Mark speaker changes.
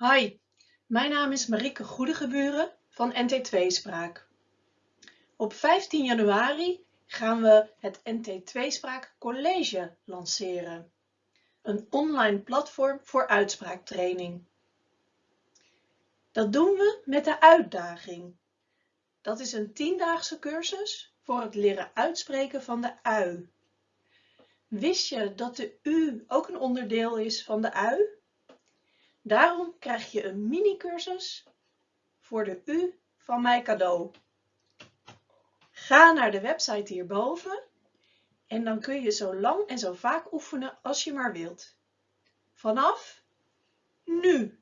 Speaker 1: Hi, mijn naam is Marieke Goedegeburen van NT2-spraak. Op 15 januari gaan we het NT2-spraak College lanceren. Een online platform voor uitspraaktraining. Dat doen we met de uitdaging. Dat is een tiendaagse cursus voor het leren uitspreken van de ui. Wist je dat de u ook een onderdeel is van de ui? Daarom krijg je een mini-cursus voor de U van mij cadeau. Ga naar de website hierboven en dan kun je zo lang en zo vaak oefenen als je maar wilt. Vanaf nu.